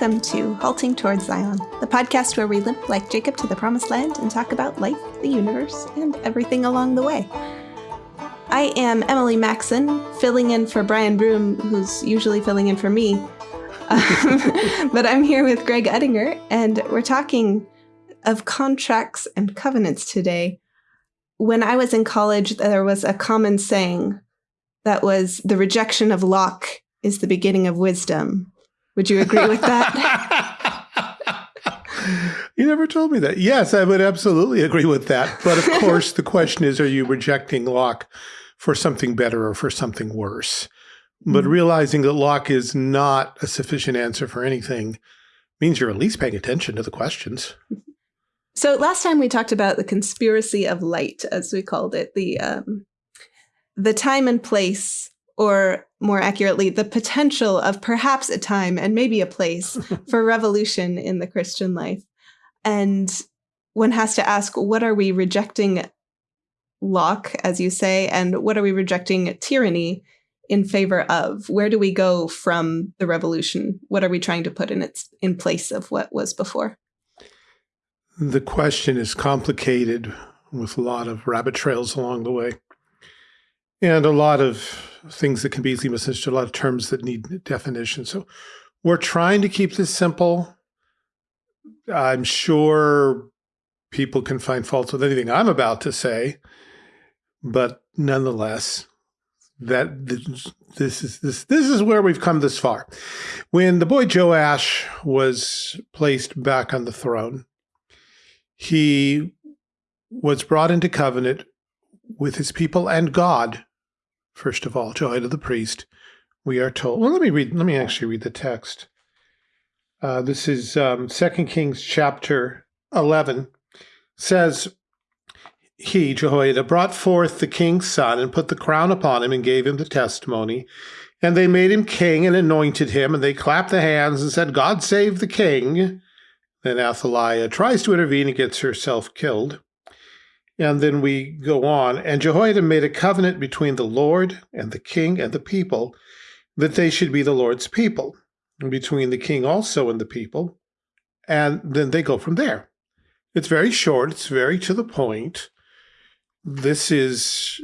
Welcome to Halting Towards Zion, the podcast where we limp like Jacob to the promised land and talk about life, the universe, and everything along the way. I am Emily Maxon, filling in for Brian Broom, who's usually filling in for me. Um, but I'm here with Greg Uttinger, and we're talking of contracts and covenants today. When I was in college, there was a common saying that was the rejection of Locke is the beginning of wisdom. Would you agree with that? you never told me that. Yes, I would absolutely agree with that. But of course, the question is, are you rejecting Locke for something better or for something worse? But mm-hmm. realizing that Locke is not a sufficient answer for anything means you're at least paying attention to the questions. So last time we talked about the conspiracy of light, as we called it, the um, the time and place or more accurately, the potential of perhaps a time and maybe a place for revolution in the Christian life. And one has to ask, what are we rejecting Locke, as you say, and what are we rejecting tyranny in favor of? Where do we go from the revolution? What are we trying to put in its in place of what was before? The question is complicated with a lot of rabbit trails along the way and a lot of things that can be easily misunderstood, a lot of terms that need definition. So we're trying to keep this simple. I'm sure people can find faults with anything I'm about to say, but nonetheless, that this is this this is where we've come this far. When the boy Joash was placed back on the throne, he was brought into covenant with his people and God First of all, Jehoiada the priest, we are told. Well, let me read. Let me actually read the text. Uh, this is um, 2 Kings chapter 11. Says, He, Jehoiada, brought forth the king's son and put the crown upon him and gave him the testimony. And they made him king and anointed him, and they clapped the hands and said, God save the king. Then Athaliah tries to intervene and gets herself killed. And then we go on. And Jehoiada made a covenant between the Lord and the king and the people that they should be the Lord's people, and between the king also and the people. And then they go from there. It's very short, it's very to the point. This is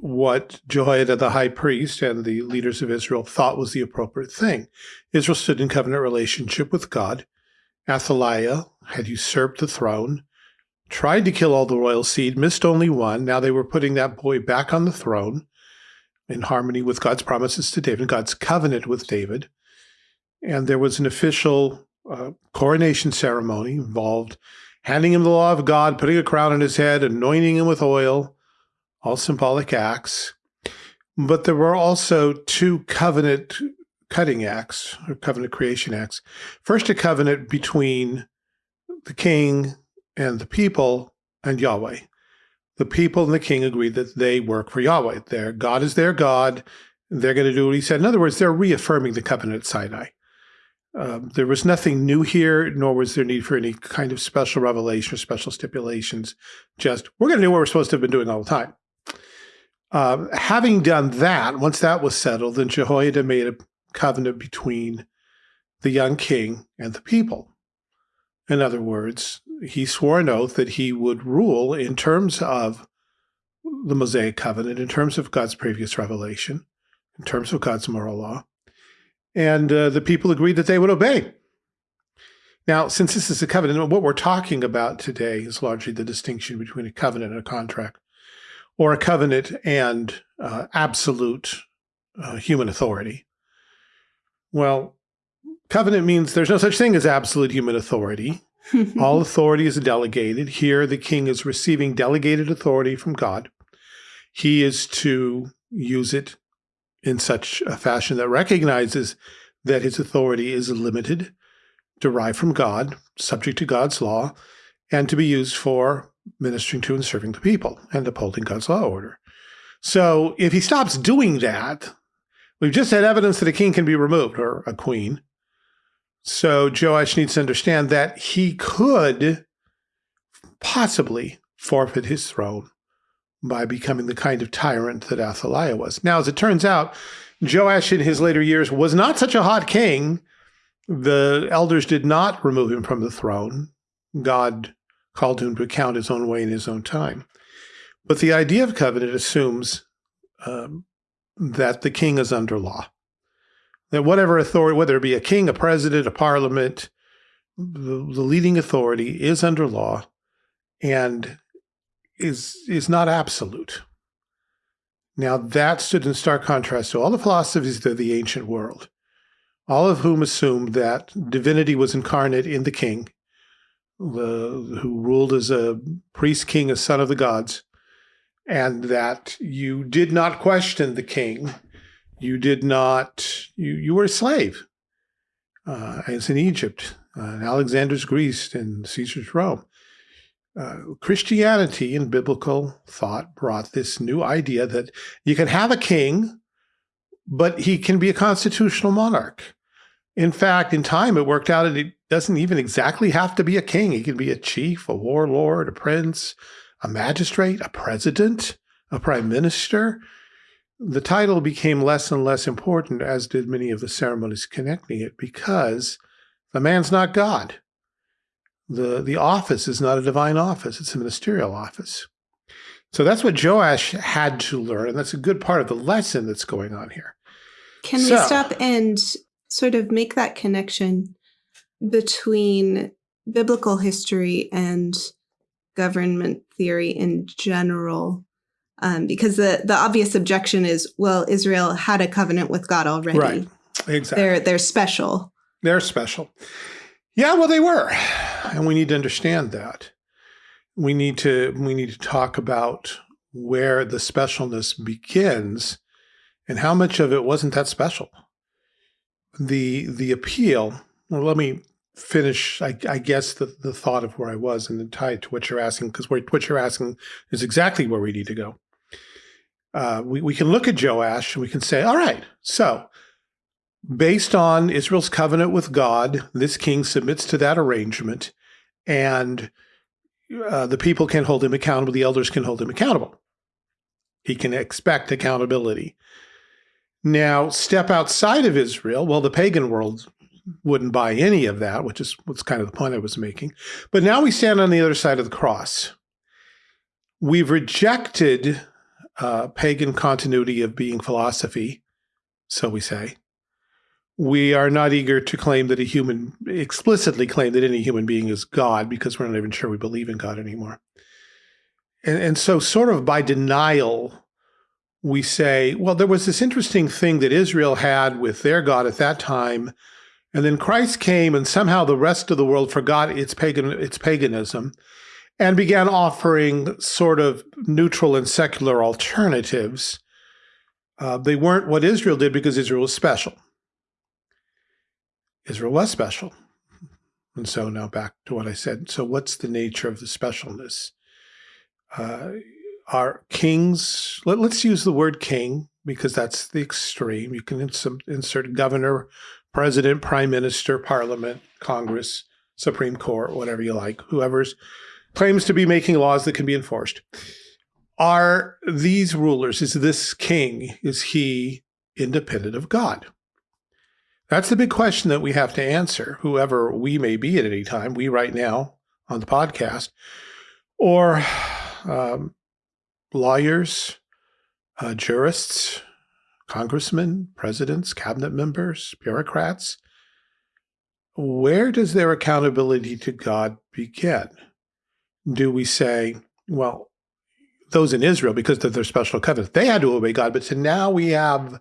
what Jehoiada the high priest and the leaders of Israel thought was the appropriate thing. Israel stood in covenant relationship with God. Athaliah had usurped the throne tried to kill all the royal seed, missed only one. Now they were putting that boy back on the throne in harmony with God's promises to David, God's covenant with David. And there was an official uh, coronation ceremony involved handing him the law of God, putting a crown on his head, anointing him with oil, all symbolic acts. But there were also two covenant cutting acts or covenant creation acts. First, a covenant between the king and the people and Yahweh. The people and the king agreed that they work for Yahweh. Their God is their God. They're going to do what he said. In other words, they're reaffirming the covenant at Sinai. Um, there was nothing new here, nor was there need for any kind of special revelation or special stipulations. Just, we're going to do what we're supposed to have been doing all the time. Um, having done that, once that was settled, then Jehoiada made a covenant between the young king and the people. In other words, he swore an oath that he would rule in terms of the Mosaic covenant, in terms of God's previous revelation, in terms of God's moral law. And uh, the people agreed that they would obey. Now, since this is a covenant, what we're talking about today is largely the distinction between a covenant and a contract, or a covenant and uh, absolute uh, human authority. Well, covenant means there's no such thing as absolute human authority. All authority is delegated. Here, the king is receiving delegated authority from God. He is to use it in such a fashion that recognizes that his authority is limited, derived from God, subject to God's law, and to be used for ministering to and serving the people and upholding God's law order. So if he stops doing that, we've just had evidence that a king can be removed or a queen. So Joash needs to understand that he could possibly forfeit his throne by becoming the kind of tyrant that Athaliah was. Now, as it turns out, Joash in his later years was not such a hot king The elders did not remove him from the throne. God called him to account his own way in his own time. But the idea of covenant assumes um, that the king is under law. That whatever authority, whether it be a king, a president, a parliament, the, the leading authority is under law and is is not absolute. Now that stood in stark contrast to all the philosophies of the ancient world, all of whom assumed that divinity was incarnate in the king, the, who ruled as a priest king, a son of the gods, and that you did not question the king. You did not, you, you were a slave, uh, as in Egypt, uh, in Alexander's Greece, and Caesar's Rome. Uh, Christianity and biblical thought brought this new idea that you can have a king, but he can be a constitutional monarch. In fact, in time, it worked out and it doesn't even exactly have to be a king. He can be a chief, a warlord, a prince, a magistrate, a president, a prime minister. The title became less and less important, as did many of the ceremonies connecting it, because the man's not God. The, the office is not a divine office, it's a ministerial office. So that's what Joash had to learn, and that's a good part of the lesson that's going on here. Can so, we stop and sort of make that connection between biblical history and government theory in general. Um, because the, the obvious objection is, well, Israel had a covenant with God already. Right. Exactly. They're they're special. They're special. Yeah, well, they were, and we need to understand that. We need to we need to talk about where the specialness begins, and how much of it wasn't that special. The the appeal. Well, let me finish, I, I, guess, the, the thought of where I was and then tie it to what you're asking, because what you're asking is exactly where we need to go. Uh, we, we can look at Joash and we can say, all right, so based on Israel's covenant with God, this king submits to that arrangement and uh, the people can hold him accountable, the elders can hold him accountable. He can expect accountability. Now, step outside of Israel, well, the pagan world wouldn't buy any of that, which is what's kind of the point I was making. But now we stand on the other side of the cross. We've rejected uh, pagan continuity of being philosophy, so we say. We are not eager to claim that a human, explicitly claim that any human being is God because we're not even sure we believe in God anymore. And, and so, sort of by denial, we say, well, there was this interesting thing that Israel had with their God at that time and then Christ came and somehow the rest of the world forgot its pagan its paganism and began offering sort of neutral and secular alternatives. Uh, they weren't what Israel did because Israel was special. Israel was special. And so now back to what I said. So what's the nature of the specialness? Uh, are kings, let, us use the word king because that's the extreme. You can insert, insert governor, president, prime minister, parliament, Congress, Supreme Court, whatever you like, whoever's claims to be making laws that can be enforced. Are these rulers, is this king, is he independent of God? That's the big question that we have to answer, whoever we may be at any time, we right now on the podcast, or um, lawyers, uh, jurists, congressmen, presidents, cabinet members, bureaucrats. Where does their accountability to God begin? Do we say, well, those in Israel, because of their special covenant, they had to obey God, but so now we have,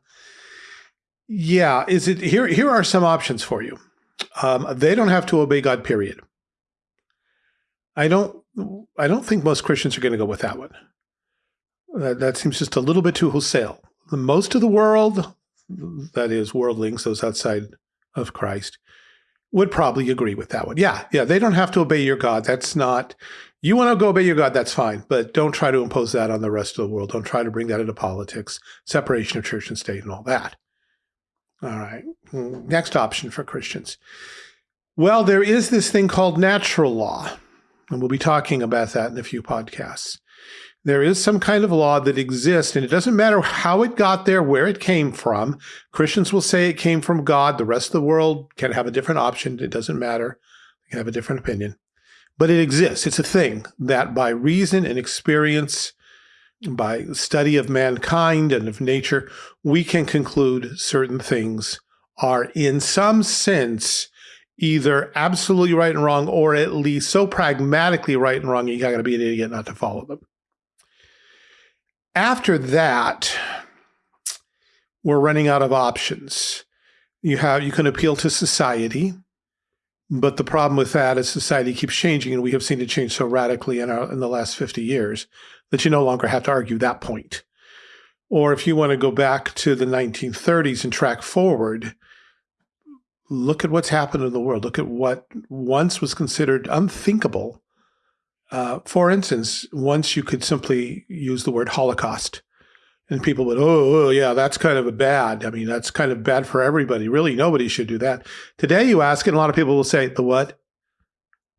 yeah, is it, here, here are some options for you. Um, they don't have to obey God, period. I don't, I don't think most Christians are going to go with that one. That, that seems just a little bit too wholesale most of the world, that is worldlings, those outside of Christ, would probably agree with that one. Yeah, yeah, they don't have to obey your God. That's not, you want to go obey your God, that's fine, but don't try to impose that on the rest of the world. Don't try to bring that into politics, separation of church and state and all that. All right, next option for Christians. Well, there is this thing called natural law, and we'll be talking about that in a few podcasts. There is some kind of law that exists, and it doesn't matter how it got there, where it came from. Christians will say it came from God. The rest of the world can have a different option. It doesn't matter. They can have a different opinion. But it exists. It's a thing that by reason and experience, by study of mankind and of nature, we can conclude certain things are in some sense either absolutely right and wrong or at least so pragmatically right and wrong you got to be an idiot not to follow them. After that, we're running out of options. You have you can appeal to society, but the problem with that is society keeps changing, and we have seen it change so radically in our in the last 50 years that you no longer have to argue that point. Or if you want to go back to the 1930s and track forward, look at what's happened in the world. Look at what once was considered unthinkable. Uh, for instance, once you could simply use the word Holocaust, and people would, oh, oh, yeah, that's kind of a bad. I mean, that's kind of bad for everybody. Really, nobody should do that. Today, you ask and a lot of people will say, the what?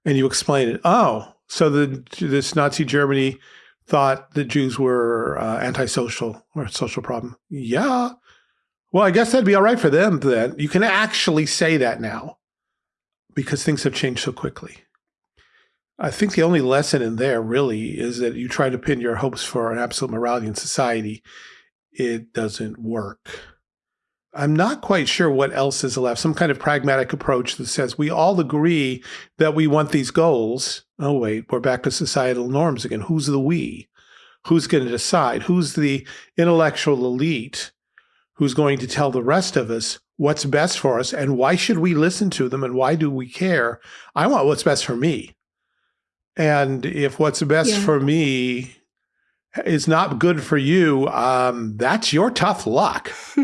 And you explain it. Oh, so the this Nazi Germany thought the Jews were uh, antisocial or social problem. Yeah, well, I guess that'd be all right for them then. You can actually say that now because things have changed so quickly. I think the only lesson in there really is that you try to pin your hopes for an absolute morality in society. It doesn't work. I'm not quite sure what else is left. Some kind of pragmatic approach that says we all agree that we want these goals. Oh, wait, we're back to societal norms again. Who's the we? Who's going to decide? Who's the intellectual elite who's going to tell the rest of us what's best for us and why should we listen to them and why do we care? I want what's best for me. And if what's best yeah. for me is not good for you, um, that's your tough luck.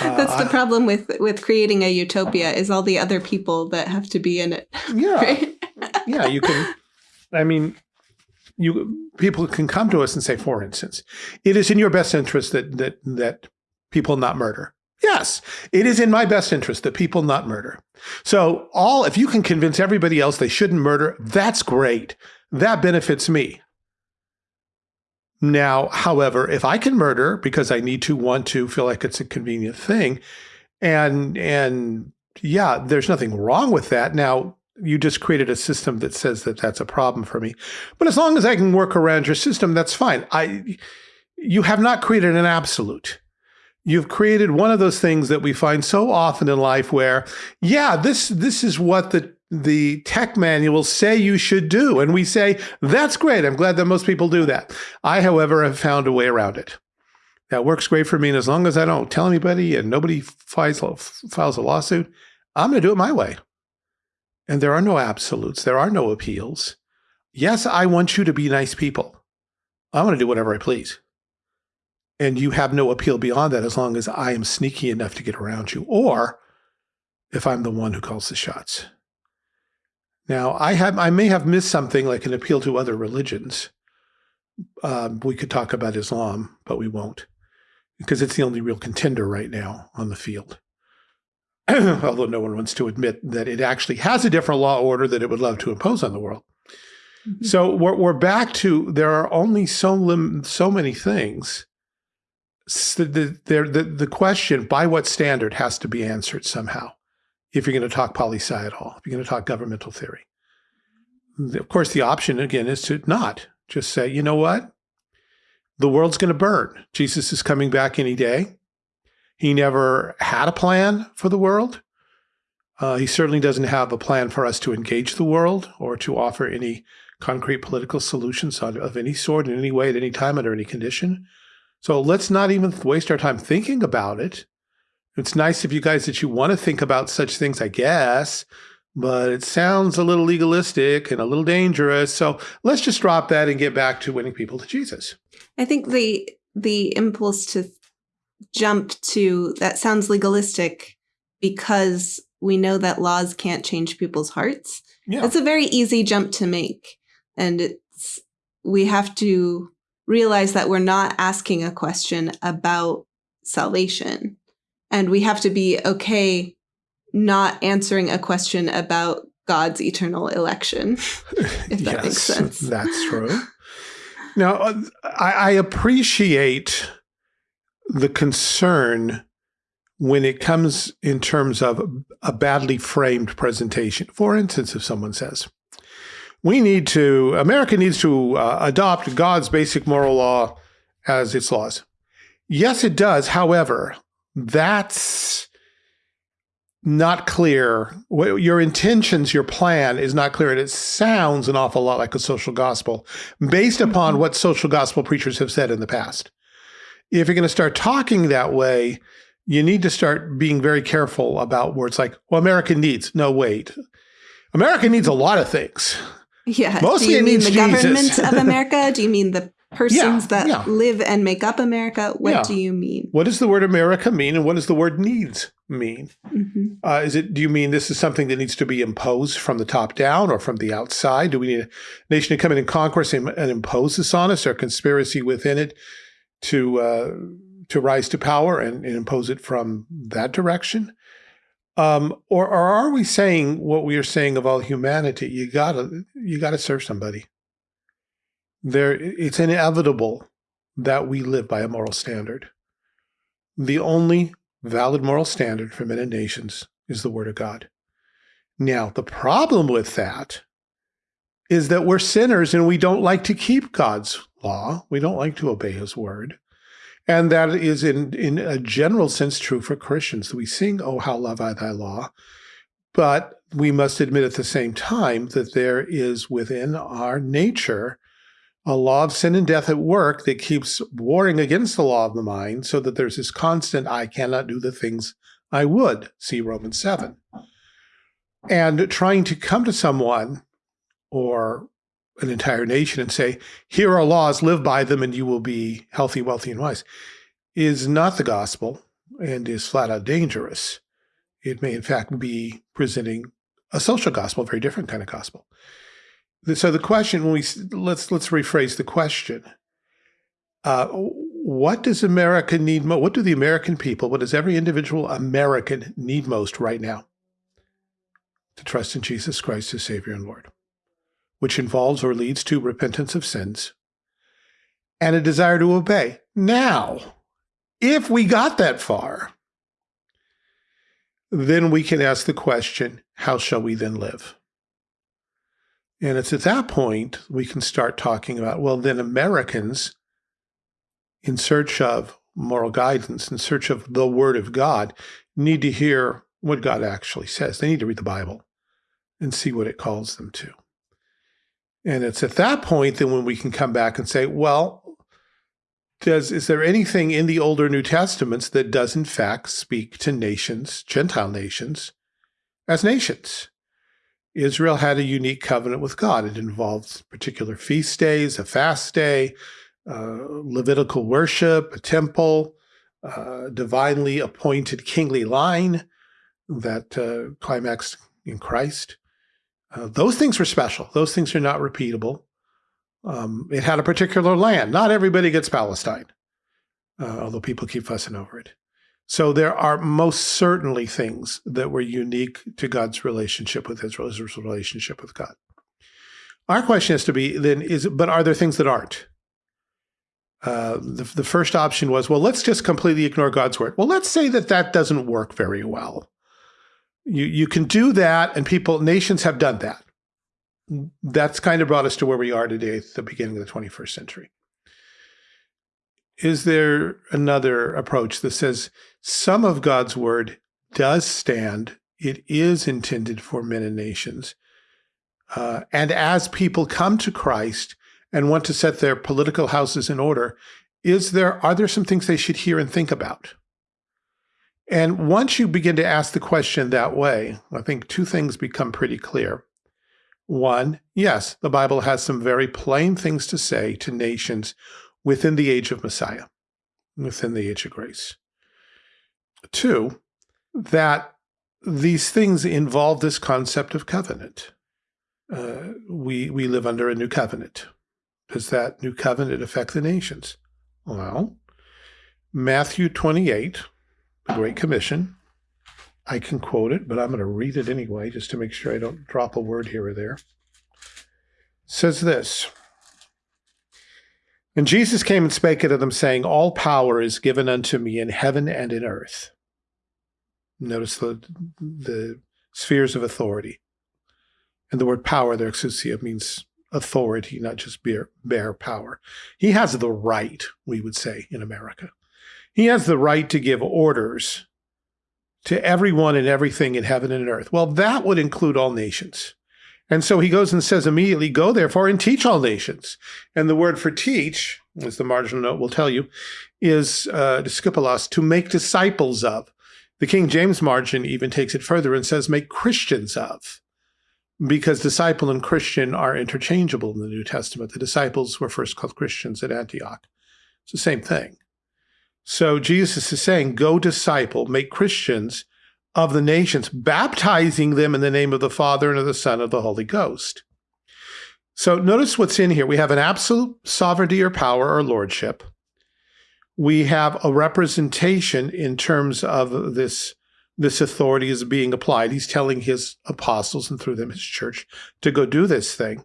That's uh, the problem with with creating a utopia is all the other people that have to be in it. Yeah, right? yeah. You can. I mean, you people can come to us and say, for instance, it is in your best interest that that that people not murder. Yes, it is in my best interest that people not murder. So all, if you can convince everybody else they shouldn't murder, that's great. That benefits me. Now, however, if I can murder because I need to, want to, feel like it's a convenient thing, and and yeah, there's nothing wrong with that. Now, you just created a system that says that that's a problem for me. But as long as I can work around your system, that's fine. I you have not created an absolute you've created one of those things that we find so often in life where, yeah, this this is what the the tech manuals say you should do. And we say, that's great. I'm glad that most people do that. I, however, have found a way around it. That works great for me. And as long as I don't tell anybody and nobody files, files a lawsuit, I'm going to do it my way. And there are no absolutes. There are no appeals. Yes, I want you to be nice people. I want to do whatever I please and you have no appeal beyond that as long as I am sneaky enough to get around you, or if I'm the one who calls the shots. Now, I have I may have missed something like an appeal to other religions. Um, we could talk about Islam, but we won't, because it's the only real contender right now on the field. Although no one wants to admit that it actually has a different law order that it would love to impose on the world. Mm -hmm. So we're, we're back to there are only so lim so many things the, the, the, the question, by what standard, has to be answered somehow if you're going to talk poli sci at all, if you're going to talk governmental theory. Of course, the option, again, is to not just say, you know what? The world's going to burn. Jesus is coming back any day. He never had a plan for the world. Uh, he certainly doesn't have a plan for us to engage the world or to offer any concrete political solutions of any sort in any way at any time under any condition. So let's not even waste our time thinking about it. It's nice of you guys that you want to think about such things, I guess, but it sounds a little legalistic and a little dangerous. So let's just drop that and get back to winning people to Jesus. I think the the impulse to jump to that sounds legalistic because we know that laws can't change people's hearts. Yeah. It's a very easy jump to make. And it's we have to realize that we're not asking a question about salvation. And we have to be okay not answering a question about God's eternal election, if that yes, makes sense. That's true. Now, uh, I, I appreciate the concern when it comes in terms of a badly framed presentation. For instance, if someone says, we need to, America needs to uh, adopt God's basic moral law as its laws. Yes, it does. However, that's not clear. Your intentions, your plan is not clear. And it sounds an awful lot like a social gospel based upon mm-hmm. what social gospel preachers have said in the past. If you're going to start talking that way, you need to start being very careful about words like, well, America needs. No, wait. America needs a lot of things. Yeah. Mostly Do you mean the Jesus. government of America? Do you mean the persons yeah, that yeah. live and make up America? What yeah. do you mean? What does the word America mean and what does the word needs mean? Mm -hmm. uh, is it, do you mean this is something that needs to be imposed from the top down or from the outside? Do we need a nation to come in and conquer us and, and impose this on us or conspiracy within it to, uh, to rise to power and, and impose it from that direction? Um, or, or are we saying what we are saying of all humanity? You gotta, you gotta serve somebody. There, it's inevitable that we live by a moral standard. The only valid moral standard for men and nations is the word of God. Now, the problem with that is that we're sinners and we don't like to keep God's law. We don't like to obey his word. And that is in, in a general sense true for Christians. We sing, Oh, how love I thy law. But we must admit at the same time that there is within our nature a law of sin and death at work that keeps warring against the law of the mind so that there's this constant, I cannot do the things I would, see Romans 7. And trying to come to someone or an entire nation and say, here are laws, live by them, and you will be healthy, wealthy, and wise, is not the gospel and is flat out dangerous. It may, in fact, be presenting a social gospel, a very different kind of gospel. So the question, when we let's let's rephrase the question: uh, What does America need most? What do the American people? What does every individual American need most right now? To trust in Jesus Christ as Savior and Lord which involves or leads to repentance of sins, and a desire to obey. Now, if we got that far, then we can ask the question, how shall we then live? And it's at that point we can start talking about, well, then Americans, in search of moral guidance, in search of the Word of God, need to hear what God actually says. They need to read the Bible and see what it calls them to. And it's at that point that when we can come back and say, well, does is there anything in the older New Testaments that does in fact speak to nations, Gentile nations, as nations? Israel had a unique covenant with God. It involved particular feast days, a fast day, uh, Levitical worship, a temple, uh, divinely appointed kingly line that uh, climaxed in Christ. Uh, those things were special. Those things are not repeatable. Um, it had a particular land. Not everybody gets Palestine, uh, although people keep fussing over it. So there are most certainly things that were unique to God's relationship with Israel, Israel's relationship with God. Our question has to be then is, but are there things that aren't? Uh, the, the first option was, well, let's just completely ignore God's word. Well, let's say that that doesn't work very well. You, you can do that, and people, nations have done that. That's kind of brought us to where we are today at the beginning of the 21st century. Is there another approach that says some of God's word does stand, it is intended for men and nations, uh, and as people come to Christ and want to set their political houses in order, is there are there some things they should hear and think about? And once you begin to ask the question that way, I think two things become pretty clear. One, yes, the Bible has some very plain things to say to nations within the age of Messiah, within the age of grace. Two, that these things involve this concept of covenant. Uh, we, we live under a new covenant. Does that new covenant affect the nations? Well, Matthew 28, the Great Commission. I can quote it, but I'm going to read it anyway, just to make sure I don't drop a word here or there. It says this, And Jesus came and spake unto them, saying, All power is given unto me in heaven and in earth. Notice the, the spheres of authority. And the word power there, exousia, means authority, not just bare, bear power. He has the right, we would say in America. He has the right to give orders to everyone and everything in heaven and earth. Well, that would include all nations. And so he goes and says immediately, go therefore and teach all nations. And the word for teach, as the marginal note will tell you, is uh, to make disciples of. The King James margin even takes it further and says make Christians of because disciple and Christian are interchangeable in the New Testament. The disciples were first called Christians at Antioch. It's the same thing. So Jesus is saying, go disciple, make Christians of the nations, baptizing them in the name of the Father and of the Son of the Holy Ghost. So notice what's in here. We have an absolute sovereignty or power or lordship. We have a representation in terms of this this authority is being applied. He's telling his apostles and through them his church to go do this thing.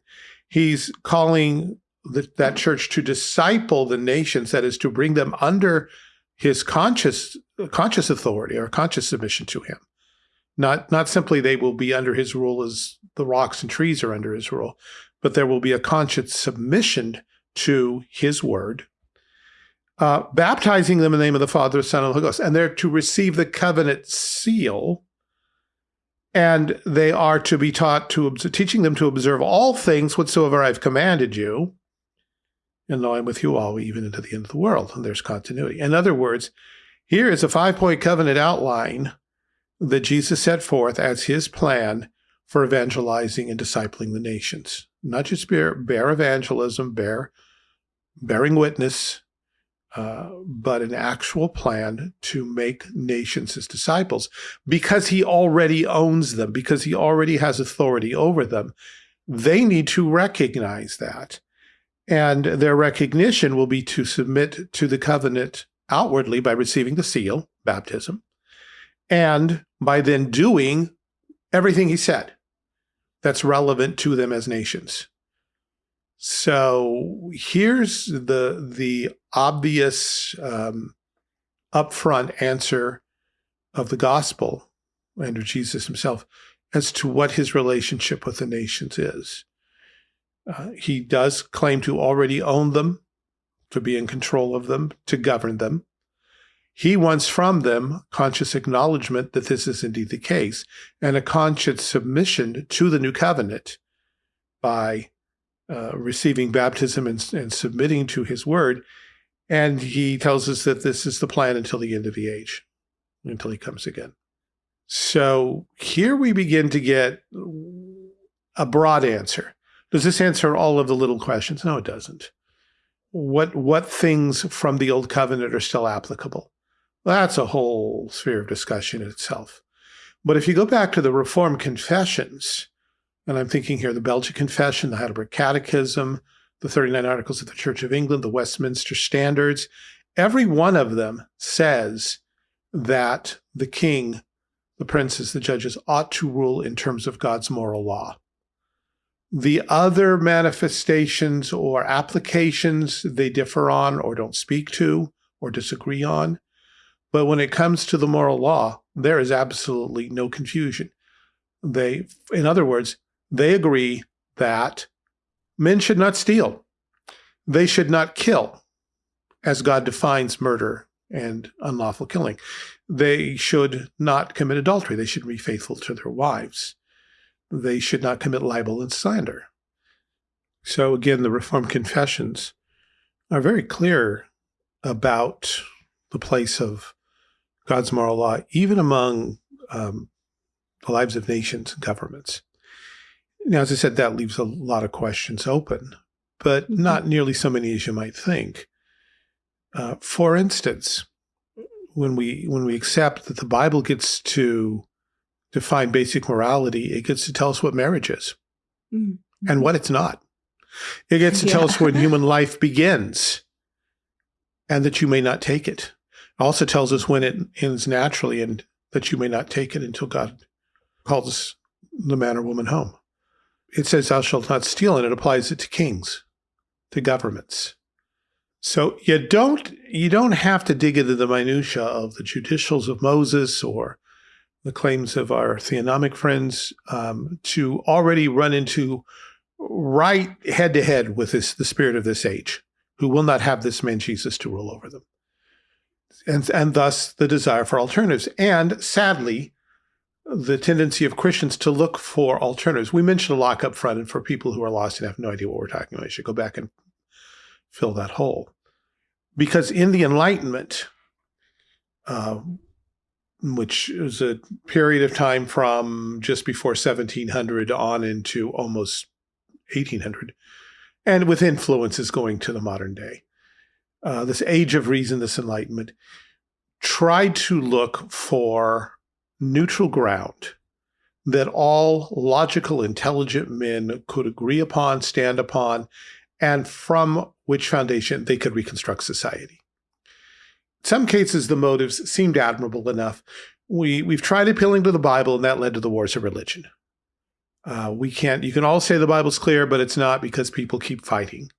He's calling the, that church to disciple the nations, that is to bring them under his conscious conscious authority or conscious submission to him. Not not simply they will be under his rule as the rocks and trees are under his rule, but there will be a conscious submission to his word uh, baptizing them in the name of the Father, Son, and Holy Ghost. And they're to receive the covenant seal. And they are to be taught to, teaching them to observe all things whatsoever I've commanded you. And I'm with you all, even into the end of the world. And there's continuity. In other words, here is a five-point covenant outline that Jesus set forth as his plan for evangelizing and discipling the nations. Not just bear, bear evangelism, bear bearing witness, uh, but an actual plan to make nations his disciples because he already owns them, because he already has authority over them. They need to recognize that. And their recognition will be to submit to the covenant outwardly by receiving the seal, baptism, and by then doing everything he said that's relevant to them as nations. So here's the the obvious um, upfront answer of the gospel and of Jesus himself as to what his relationship with the nations is. Uh, he does claim to already own them, to be in control of them, to govern them. He wants from them conscious acknowledgement that this is indeed the case and a conscious submission to the new covenant by uh, receiving baptism and, and submitting to his word. And he tells us that this is the plan until the end of the age, until he comes again. So here we begin to get a broad answer. Does this answer all of the little questions? No, it doesn't. What, what things from the Old Covenant are still applicable? That's a whole sphere of discussion in itself. But if you go back to the Reformed confessions, and I'm thinking here the Belgian Confession, the Heidelberg Catechism, the 39 Articles of the Church of England, the Westminster Standards. Every one of them says that the king, the princes, the judges ought to rule in terms of God's moral law. The other manifestations or applications they differ on or don't speak to or disagree on. But when it comes to the moral law, there is absolutely no confusion. They, in other words, they agree that men should not steal. They should not kill, as God defines murder and unlawful killing. They should not commit adultery. They should be faithful to their wives. They should not commit libel and slander. So again, the Reformed confessions are very clear about the place of God's moral law, even among um, the lives of nations and governments. Now, as I said, that leaves a lot of questions open, but not nearly so many as you might think. Uh, for instance, when we when we accept that the Bible gets to define basic morality, it gets to tell us what marriage is mm -hmm. and what it's not. It gets to yeah. tell us when human life begins and that you may not take it. It also tells us when it ends naturally and that you may not take it until God calls the man or woman home it says thou shalt not steal, and it applies it to kings, to governments. So you don't you don't have to dig into the minutia of the judicials of Moses or the claims of our theonomic friends um, to already run into right head to head with this the spirit of this age, who will not have this man Jesus to rule over them, and and thus the desire for alternatives, and sadly, the tendency of Christians to look for alternatives. We mentioned a Locke up front, and for people who are lost and have no idea what we're talking about, I should go back and fill that hole. Because in the Enlightenment, uh, which is a period of time from just before 1700 on into almost 1800, and with influences going to the modern day, uh, this age of reason, this Enlightenment, tried to look for neutral ground that all logical, intelligent men could agree upon, stand upon, and from which foundation they could reconstruct society. Some cases, the motives seemed admirable enough. We, we've tried appealing to the Bible, and that led to the wars of religion. Uh, we can't, you can all say the Bible's clear, but it's not because people keep fighting.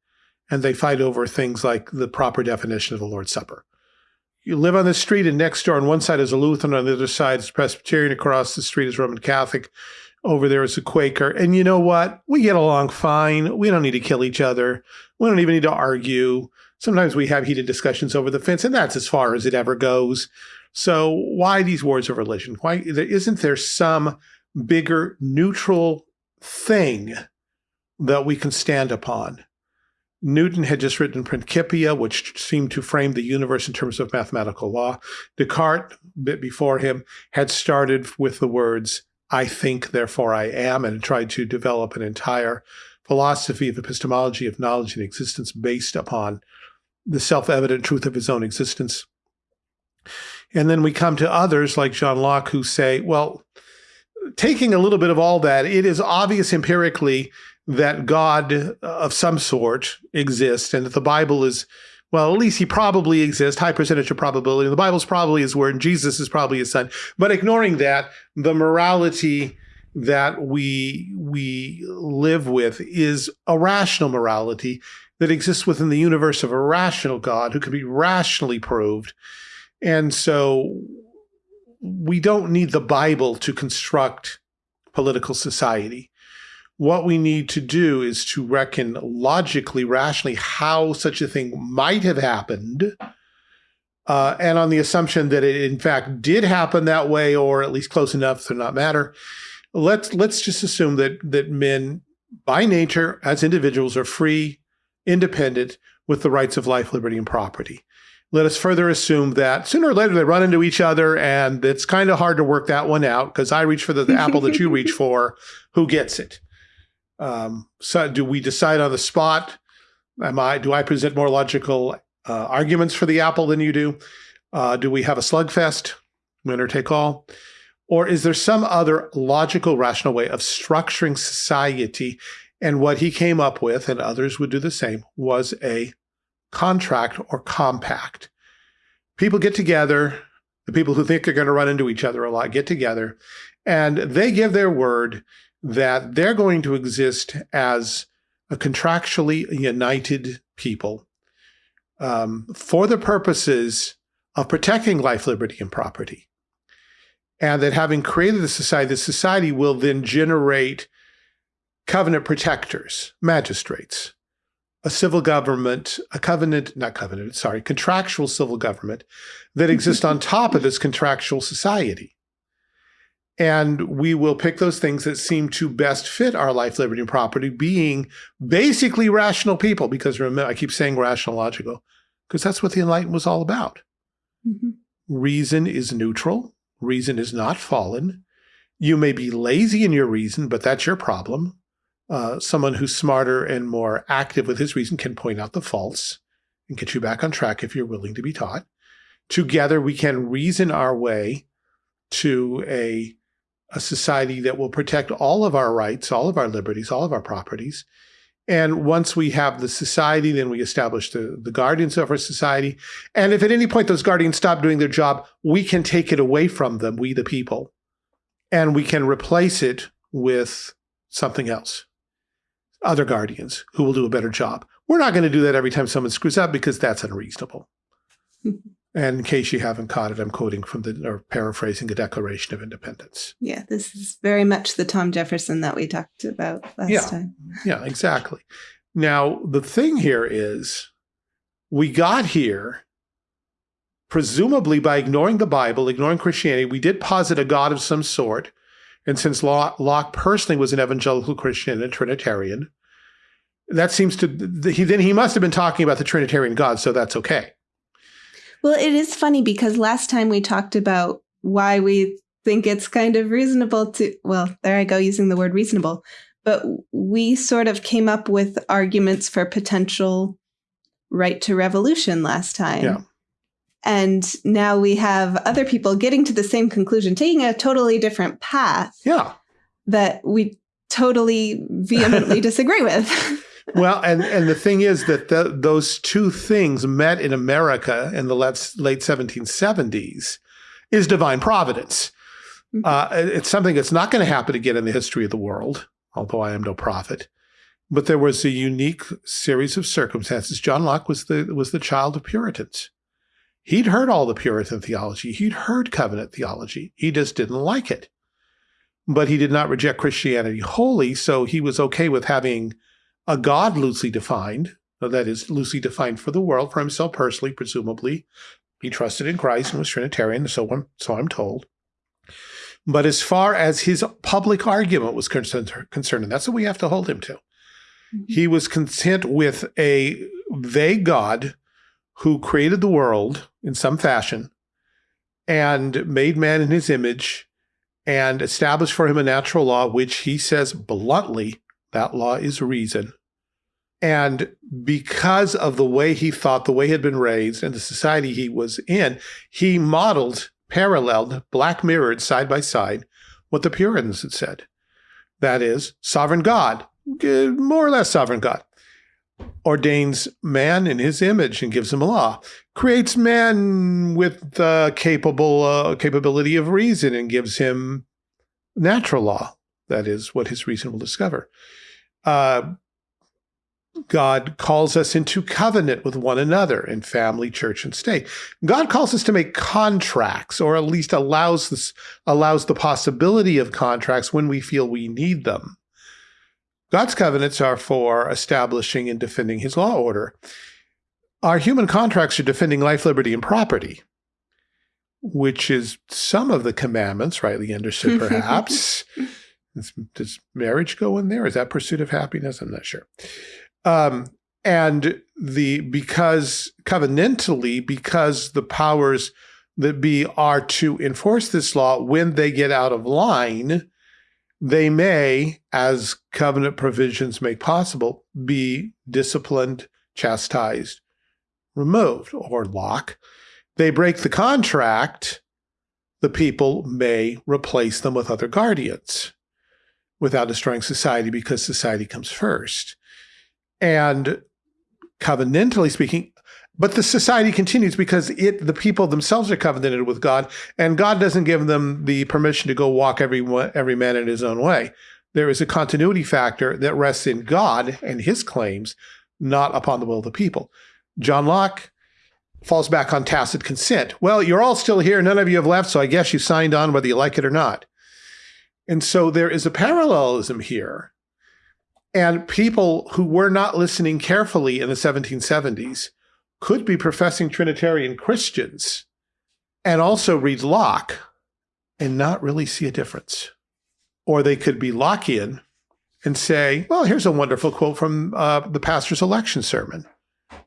And they fight over things like the proper definition of the Lord's Supper. You live on the street, and next door on one side is a Lutheran, on the other side is Presbyterian, across the street is Roman Catholic over there is a Quaker. And you know what? We get along fine. We don't need to kill each other. We don't even need to argue. Sometimes we have heated discussions over the fence, and that's as far as it ever goes. So why these wars of religion? Why isn't there some bigger neutral thing that we can stand upon? Newton had just written Principia, which seemed to frame the universe in terms of mathematical law. Descartes, a bit before him, had started with the words, I think, therefore I am, and tried to develop an entire philosophy of epistemology of knowledge and existence based upon the self-evident truth of his own existence. And then we come to others like John Locke who say, well, taking a little bit of all that, it is obvious empirically that God of some sort exists and that the Bible is well, at least he probably exists, high percentage of probability. The Bible's probably his word, and Jesus is probably his son. But ignoring that, the morality that we we live with is a rational morality that exists within the universe of a rational God who can be rationally proved. And so we don't need the Bible to construct political society what we need to do is to reckon logically, rationally, how such a thing might have happened. Uh, and on the assumption that it in fact did happen that way, or at least close enough to not matter, let's let's just assume that that men by nature as individuals are free, independent, with the rights of life, liberty, and property. Let us further assume that sooner or later they run into each other, and it's kind of hard to work that one out because I reach for the, the apple that you reach for. Who gets it? Um, so do we decide on the spot? Am I, do I present more logical uh, arguments for the apple than you do? Uh, do we have a slugfest, winner take all? Or is there some other logical, rational way of structuring society? And what he came up with, and others would do the same, was a contract or compact. People get together, the people who think they're going to run into each other a lot get together, and they give their word that they're going to exist as a contractually united people um, for the purposes of protecting life, liberty, and property. And that having created the society, the society will then generate covenant protectors, magistrates, a civil government, a covenant, not covenant, sorry, contractual civil government that exists on top of this contractual society. And we will pick those things that seem to best fit our life, liberty, and property, being basically rational people. Because remember, I keep saying rational, logical, because that's what the Enlightenment was all about. Mm -hmm. Reason is neutral. Reason is not fallen. You may be lazy in your reason, but that's your problem. Uh, someone who's smarter and more active with his reason can point out the faults and get you back on track if you're willing to be taught. Together, we can reason our way to a a society that will protect all of our rights, all of our liberties, all of our properties. And once we have the society, then we establish the, the guardians of our society. And if at any point those guardians stop doing their job, we can take it away from them, we the people, and we can replace it with something else, other guardians who will do a better job. We're not going to do that every time someone screws up because that's unreasonable. and in case you haven't caught it, I'm quoting from the or paraphrasing the Declaration of Independence. Yeah, this is very much the Tom Jefferson that we talked about last Yeah. time. Yeah, exactly. Now, the thing here is we got here presumably by ignoring the Bible, ignoring Christianity. We did posit a God of some sort. And since Locke personally was an evangelical Christian and a Trinitarian, that seems to he then he must have been talking about the Trinitarian God, so that's okay. Well, it is funny because last time we talked about why we think it's kind of reasonable to, well, there I go using the word reasonable, but we sort of came up with arguments for potential right to revolution last time. Yeah. And now we have other people getting to the same conclusion, taking a totally different path Yeah. that we totally vehemently disagree with. Well, and and the thing is that the, those two things met in America in the late late 1770s is divine providence. Mhm. Uh, it's something that's not going to happen again in the history of the world, although I am no prophet. But there was a unique series of circumstances. John Locke was the was the child of Puritans. He'd heard all the Puritan theology. He'd heard covenant theology. He just didn't like it. But he did not reject Christianity wholly, so he was okay with having a God loosely defined, uh, that is, loosely defined for the world, for himself personally, presumably. He trusted in Christ and was Trinitarian, so I'm, so I'm told. But as far as his public argument was concerned, concerned, and that's what we have to hold him to, mm-hmm. he was content with a vague God who created the world in some fashion and made man in his image and established for him a natural law, which he says bluntly, that law is reason. And because of the way he thought, the way he had been raised, and the society he was in, he modeled, paralleled, black mirrored side by side what the Puritans had said. That is, sovereign God, eh, more or less sovereign God, ordains man in his image and gives him a law, creates man with uh, capable uh, capability of reason and gives him natural law. That is what his reason will discover. Uh, God calls us into covenant with one another in family, church, and state. God calls us to make contracts, or at least allows this allows the possibility of contracts when we feel we need them. God's covenants are for establishing and defending his law order. Our human contracts are defending life, liberty, and property, which is some of the commandments, rightly understood, perhaps. Does, does marriage go in there? Is that pursuit of happiness? I'm not sure. Um, and the because covenantally, because the powers that be are to enforce this law when they get out of line, they may, as covenant provisions make possible, be disciplined, chastised, removed, or Locke. They break the contract, the people may replace them with other guardians without destroying society because society comes first. And covenantally speaking, but the society continues because it the people themselves are covenanted with God, and God doesn't give them the permission to go walk every every man in his own way. There is a continuity factor that rests in God and his claims, not upon the will of the people. John Locke falls back on tacit consent. Well, you're all still here, none of you have left, so I guess you signed on whether you like it or not. And so there is a parallelism here. And people who were not listening carefully in the 1770s could be professing Trinitarian Christians and also read Locke and not really see a difference. Or they could be Lockean and say, well, here's a wonderful quote from uh, the pastor's election sermon.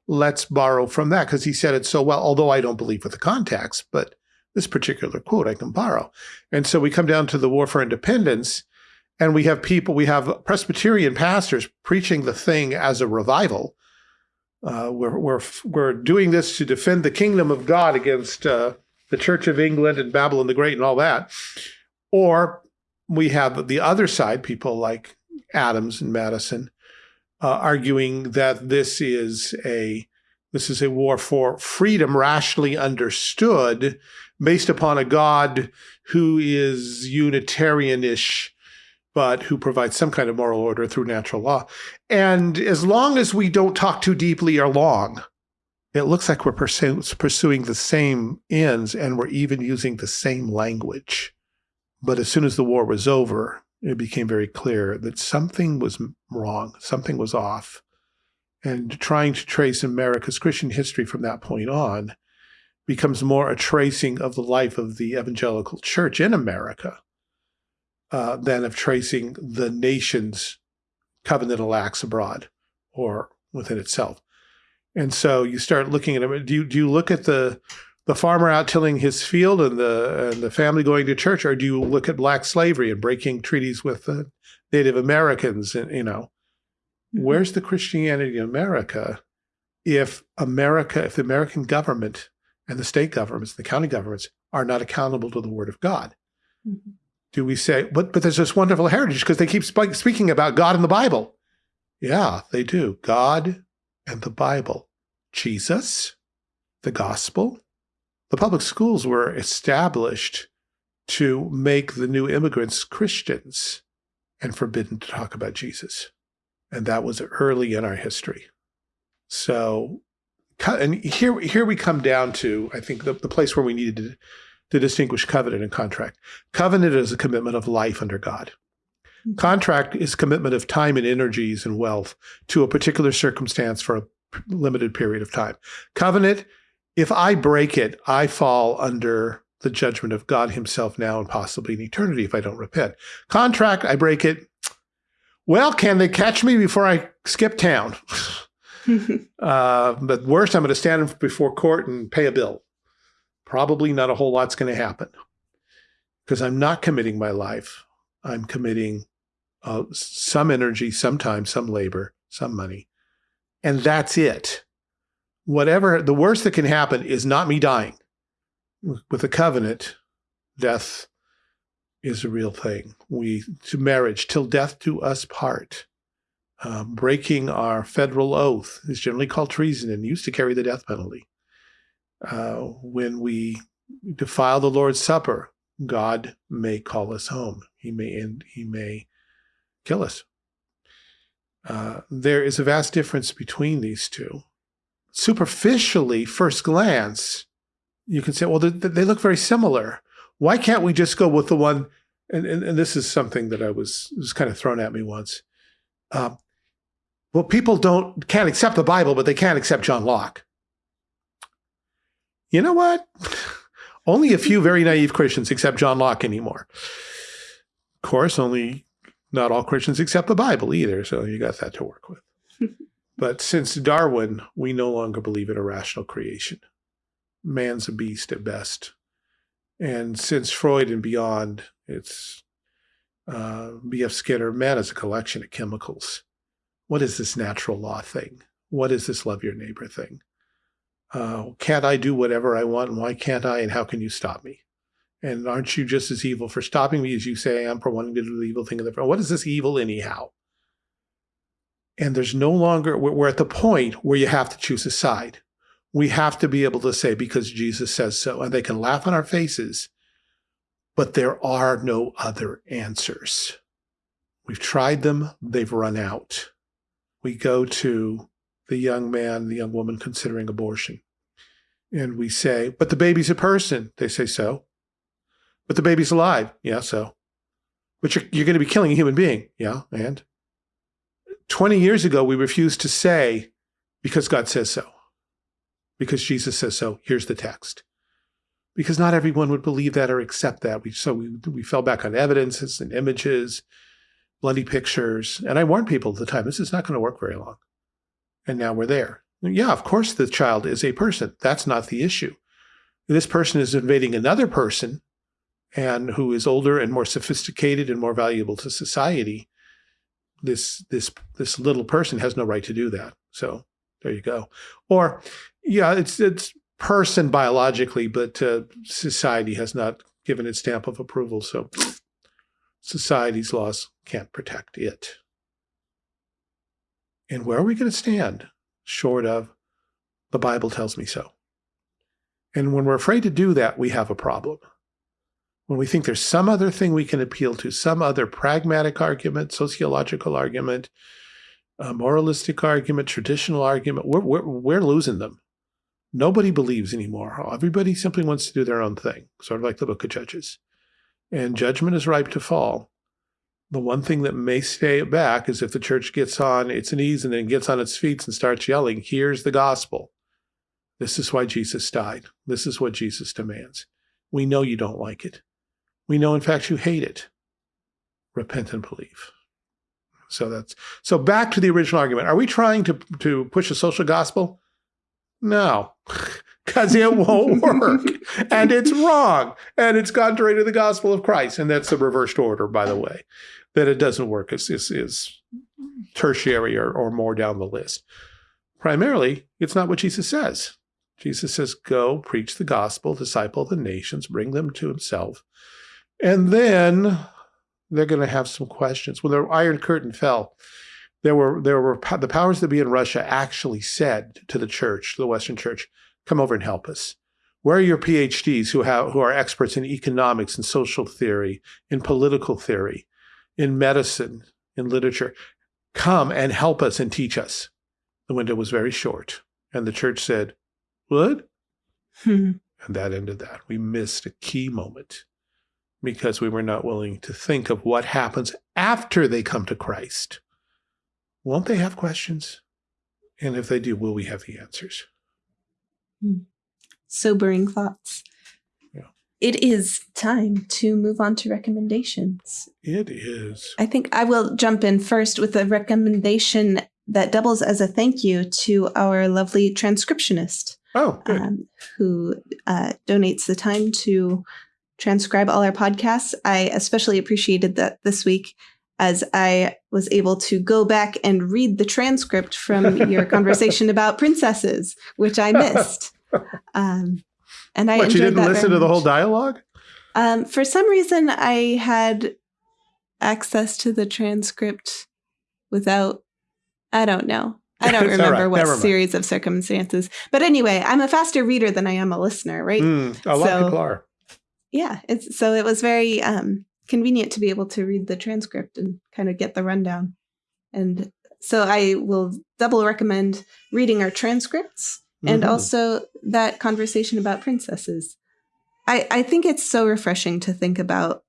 Let's borrow from that because he said it so well, although I don't believe with the context, but this particular quote I can borrow. And so we come down to the War for Independence, and we have people, we have Presbyterian pastors preaching the thing as a revival. Uh, we're, we're, we're doing this to defend the kingdom of God against uh, the Church of England and Babylon the Great and all that. Or we have the other side, people like Adams and Madison, uh, arguing that this is a this is a war for freedom rationally understood based upon a God who is Unitarianish but who provides some kind of moral order through natural law. And as long as we don't talk too deeply or long, it looks like we're pursuing the same ends and we're even using the same language. But as soon as the war was over, it became very clear that something was wrong, something was off. And trying to trace America's Christian history from that point on becomes more a tracing of the life of the evangelical church in America uh, than of tracing the nation's covenantal acts abroad or within itself. And so you start looking at them. Do you, do you look at the the farmer out tilling his field and the and the family going to church, or do you look at black slavery and breaking treaties with the Native Americans? And you know, mm-hmm. where's the Christianity in America? If America, if the American government and the state governments, the county governments are not accountable to the Word of God, mm -hmm. Do we say, but but there's this wonderful heritage because they keep sp speaking about God and the Bible? Yeah, they do. God and the Bible, Jesus, the gospel, the public schools were established to make the new immigrants Christians and forbidden to talk about Jesus. And that was early in our history. So, and here, here we come down to, I think, the, the place where we needed to, to distinguish covenant and contract. Covenant is a commitment of life under God. Hmm. Contract is commitment of time and energies and wealth to a particular circumstance for a limited period of time. Covenant if I break it, I fall under the judgment of God himself now and possibly in eternity if I don't repent. Contract, I break it. Well, can they catch me before I skip town? uh, but worse, I'm going to stand before court and pay a bill. Probably not a whole lot's going to happen because I'm not committing my life. I'm committing uh, some energy, some time, some labor, some money. And that's it whatever the worst that can happen is not me dying. With a covenant, death is a real thing. We to marriage till death do us part. Um, breaking our federal oath is generally called treason and used to carry the death penalty. Uh, when we defile the Lord's Supper, God may call us home. He may and he may kill us. Uh, there is a vast difference between these two superficially, first glance, you can say, well, they, they look very similar. Why can't we just go with the one? And, and, and this is something that I was, was kind of thrown at me once. Um, well, people don't can't accept the Bible, but they can't accept John Locke. You know what? only a few very naive Christians accept John Locke anymore. Of course, only not all Christians accept the Bible either, so you got that to work with. But since Darwin, we no longer believe in a rational creation. Man's a beast at best. And since Freud and beyond, it's uh, B.F. Skinner, man is a collection of chemicals. What is this natural law thing? What is this love your neighbor thing? Uh, can't I do whatever I want? And why can't I? And how can you stop me? And aren't you just as evil for stopping me as you say I am for wanting to do the evil thing in the What is this evil anyhow? And there's no longer, we're at the point where you have to choose a side. We have to be able to say, because Jesus says so. And they can laugh in our faces, but there are no other answers. We've tried them, they've run out. We go to the young man, the young woman considering abortion. And we say, but the baby's a person. They say so. But the baby's alive. Yeah, so. But you're, you're going to be killing a human being. Yeah, and? 20 years ago, we refused to say, because God says so, because Jesus says so, here's the text. Because not everyone would believe that or accept that. We, so we, we fell back on evidences and images, bloody pictures. And I warned people at the time, this is not going to work very long. And now we're there. Yeah, of course the child is a person. That's not the issue. This person is invading another person and who is older and more sophisticated and more valuable to society this this this little person has no right to do that. So there you go. Or yeah, it's it's person biologically, but uh, society has not given its stamp of approval. So society's laws can't protect it. And where are we going to stand short of the Bible tells me so? And when we're afraid to do that, we have a problem. when we think there's some other thing we can appeal to, some other pragmatic argument, sociological argument, a moralistic argument, traditional argument, we're, we're, we're losing them. Nobody believes anymore. Everybody simply wants to do their own thing, sort of like the book of Judges. And judgment is ripe to fall. The one thing that may stay back is if the church gets on its knees and then gets on its feet and starts yelling, here's the gospel. This is why Jesus died. This is what Jesus demands. We know you don't like it. We know, in fact, you hate it. Repent and believe. So that's so back to the original argument. Are we trying to, to push a social gospel? No, because it won't work. and it's wrong. And it's contrary to the gospel of Christ. And that's the reversed order, by the way, that it doesn't work is, is, is tertiary or, or more down the list. Primarily, it's not what Jesus says. Jesus says, go preach the gospel, disciple the nations, bring them to himself. And then they're going to have some questions. When the Iron Curtain fell, there were there were the powers that be in Russia actually said to the church, to the Western Church, come over and help us. Where are your PhDs who have who are experts in economics and social theory, in political theory, in medicine, in literature? Come and help us and teach us. The window was very short. And the church said, What? Hmm. and that ended that. We missed a key moment because we were not willing to think of what happens after they come to Christ. Won't they have questions? And if they do, will we have the answers? Hmm. Sobering thoughts. Yeah. It is time to move on to recommendations. It is. I think I will jump in first with a recommendation that doubles as a thank you to our lovely transcriptionist. Oh, um, who uh, donates the time to transcribe all our podcasts. I especially appreciated that this week as I was able to go back and read the transcript from your conversation about princesses, which I missed. Um, and I what, you didn't listen to the whole dialogue? Um, for some reason, I had access to the transcript without, I don't know. I don't remember right. what series of circumstances. But anyway, I'm a faster reader than I am a listener, right? Mm, a lot so, of people are. Yeah. It's, so it was very um, convenient to be able to read the transcript and kind of get the rundown. And so I will double recommend reading our transcripts and mm -hmm. also that conversation about princesses. I, I think it's so refreshing to think about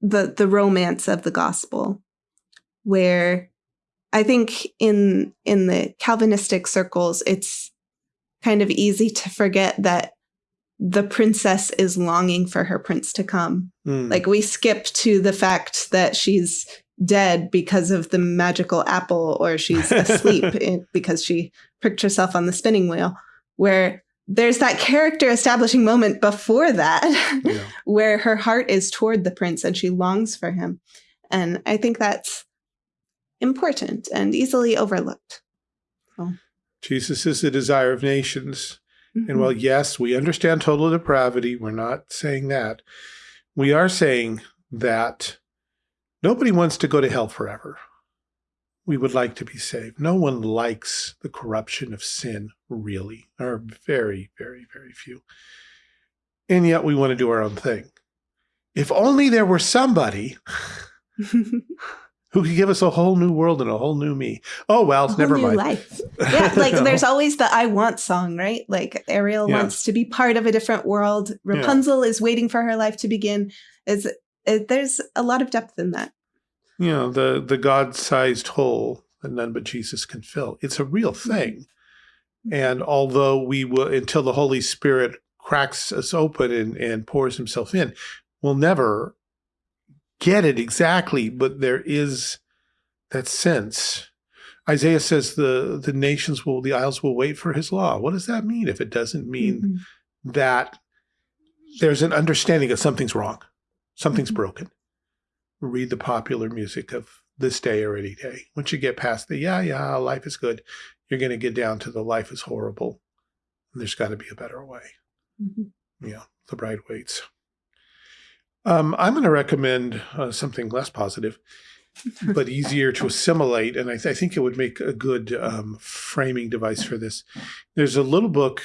the the romance of the gospel, where I think in in the Calvinistic circles, it's kind of easy to forget that the princess is longing for her prince to come. Mm. Like we skip to the fact that she's dead because of the magical apple or she's asleep in, because she pricked herself on the spinning wheel where there's that character establishing moment before that yeah. where her heart is toward the prince and she longs for him. And I think that's important and easily overlooked. So. Jesus is the desire of nations. Mm -hmm. And while, yes, we understand total depravity, we're not saying that. We are saying that nobody wants to go to hell forever. We would like to be saved. No one likes the corruption of sin, really. There are very, very, very few. And yet we want to do our own thing. If only there were somebody who could give us a whole new world and a whole new me. Oh well, never mind. Life. Yeah, like there's always the "I want" song, right? Like Ariel yeah. wants to be part of a different world. Rapunzel yeah. is waiting for her life to begin. Is it, there's a lot of depth in that. You know, the the God-sized hole that none but Jesus can fill. It's a real mm-hmm. thing. Mm-hmm. And although we will, until the Holy Spirit cracks us open and, and pours himself in, we'll never get it exactly, but there is that sense. Isaiah says the, the nations will, the isles will wait for his law. What does that mean if it doesn't mean mm -hmm. that there's an understanding that something's wrong, something's mm -hmm. broken? Read the popular music of this day or any day. Once you get past the, yeah, yeah, life is good, you're going to get down to the life is horrible. There's got to be a better way. Mm -hmm. Yeah, the bride waits. Um, I'm going to recommend uh, something less positive, but easier to assimilate. And I, th I, think it would make a good um, framing device for this. There's a little book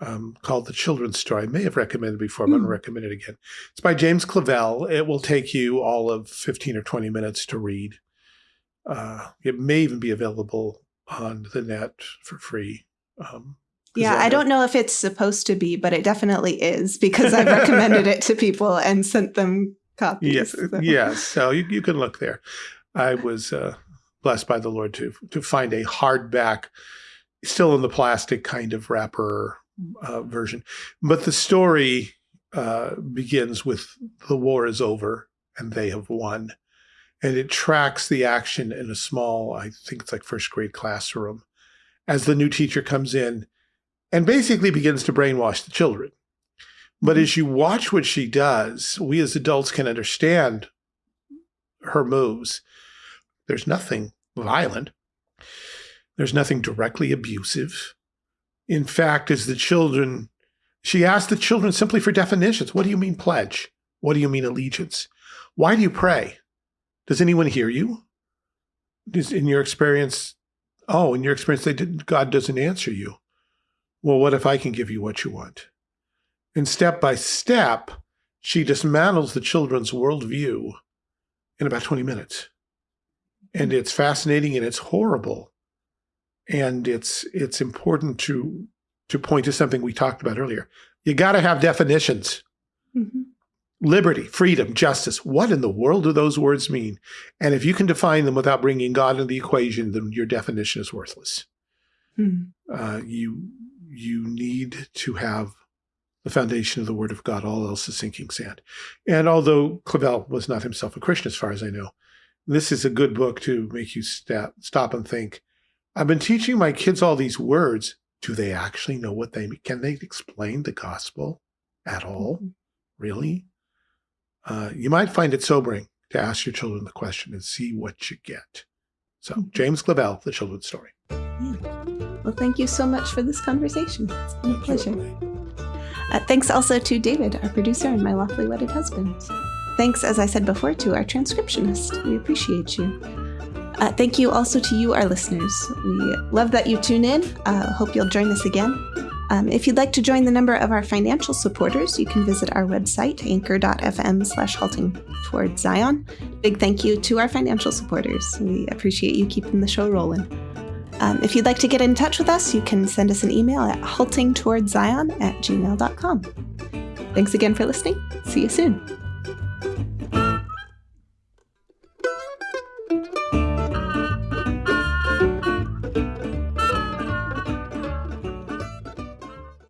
um, called The Children's Story. I may have recommended before, but I'm going to Hmm. recommend it again. It's by James Clavell. It will take you all of 15 or 20 minutes to read. Uh, it may even be available on the net for free. Um, Yeah, I don't know if it's supposed to be, but it definitely is because I've recommended it to people and sent them copies. Yes, so. yes. So you, you can look there. I was uh, blessed by the Lord to to find a hardback, still in the plastic kind of wrapper uh, version, but the story uh, begins with the war is over and they have won, and it tracks the action in a small, I think it's like first grade classroom, as the new teacher comes in, and basically begins to brainwash the children. But as mm-hmm. you watch what she does, we as adults can understand her moves. There's nothing violent. There's nothing directly abusive. In fact, as the children, she asked the children simply for definitions. What do you mean pledge? What do you mean allegiance? Why do you pray? Does anyone hear you? Does, in your experience, oh, in your experience, they didn't, God doesn't answer you. Well, what if I can give you what you want? And step by step, she dismantles the children's worldview in about 20 minutes. And it's fascinating and it's horrible. And it's it's important to to point to something we talked about earlier. You got to have definitions. Mhm. Liberty, freedom, justice. What in the world do those words mean? And if you can define them without bringing God into the equation, then your definition is worthless. Mhm. Uh, you you need to have the foundation of the Word of God. All else is sinking sand. And although Clavell was not himself a Christian, as far as I know, this is a good book to make you stop, stop and think. I've been teaching my kids all these words. Do they actually know what they mean? Can they explain the gospel at all? Really? Uh, you might find it sobering to ask your children the question and see what you get. So, James Clavell, The Children's Story. Well, thank you so much for this conversation. It's been a pleasure. Uh, thanks also to David, our producer and my lawfully wedded husband. Thanks, as I said before, to our transcriptionist. We appreciate you. Uh, thank you also to you, our listeners. We love that you tune in. Uh, hope you'll join us again. Um, if you'd like to join the number of our financial supporters, you can visit our website, anchor.fm slash halting towards Zion. Big thank you to our financial supporters. We appreciate you keeping the show rolling. Um, if you'd like to get in touch with us, you can send us an email at haltingtowardszion at gmail.com. Thanks again for listening. See you soon.